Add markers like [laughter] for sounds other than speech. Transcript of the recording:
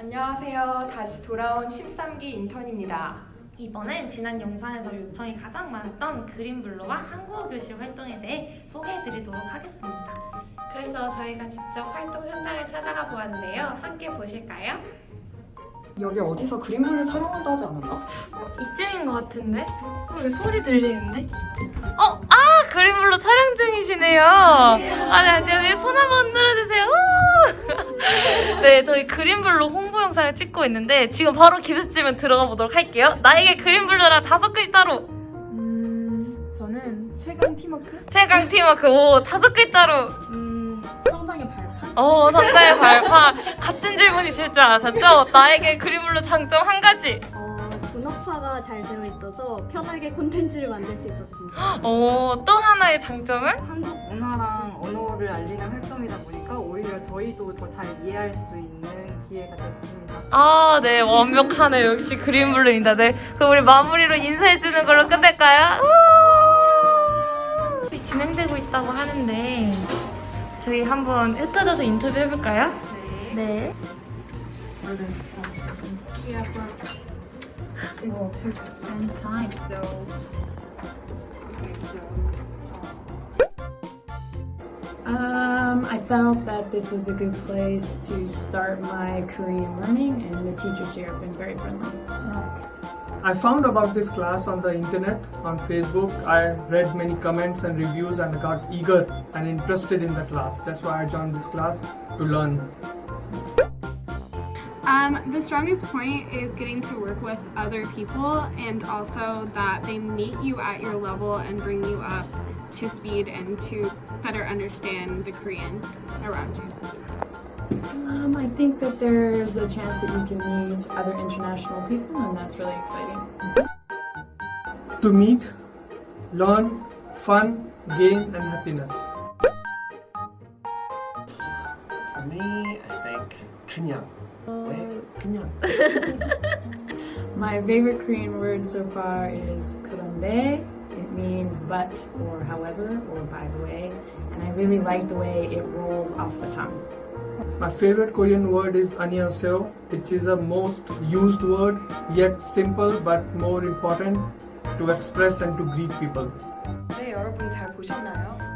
안녕하세요. 다시 돌아온 13기 인턴입니다. 이번엔 지난 영상에서 요청이 가장 많았던 그린블루와 한국어 교실 활동에 대해 소개해드리도록 하겠습니다. 그래서 저희가 직접 활동 현장을 찾아가 보았는데요. 함께 보실까요? 여기 어디서 그림블루 촬영한다 하지 않았나? 이쯤인 것 같은데? 왜 소리 들리는데? 어? 아! 그린블루 촬영 중이시네요. 아니, 안녕하세요. 손 한번 들어주세요. 네, 저희 그린블루 홍보 영상을 찍고 있는데 지금 바로 기습지면 들어가 보도록 할게요. 나에게 그린블루라 다섯 글자로 음... 저는 최강 팀워크? 최강 팀워크 오 다섯 글자로 음... 성장의 발판? 어 성자의 발판 같은 질문 있을 줄 아셨죠? 나에게 그린블루 장점 한 가지 어, 분업화가 잘 되어 있어서 편하게 콘텐츠를 만들 수 있었습니다. 어, 또 하나의 장점은? 한국 문화랑 언어를 알리는 활동이다 보니까 오히려 저희도 더 잘 이해할 수 있는 기회가 됐습니다. 아, 네, 완벽하네. 역시 그린블루입니다. 네. 그럼 우리 마무리로 인사해주는 걸로 끝낼까요? 진행되고 있다고 하는데, 저희 한번 흩어져서 인터뷰 해볼까요? 네. Um, I felt that this was a good place to start my Korean learning, and the teachers here have been very friendly. I found about this class on the internet, on Facebook. I read many comments and reviews and got eager and interested in the class. That's why I joined this class to learn. Um, the strongest point is getting to work with other people and also that they meet you at your level and bring you up to speed and to better understand the Korean around you. Um, I think that there's a chance that you can meet other international people, and that's really exciting. To meet, learn, fun, gain, and happiness. For me, I think 그냥. [laughs] 왜? 그냥. My favorite Korean word so far is 그런데. It means but or however or by the way, and I really like the way it rolls off the tongue. My favorite Korean word is 안녕하세요, which is a most used word, yet simple but more important to express and to greet people. 네, 여러분 잘 보셨나요?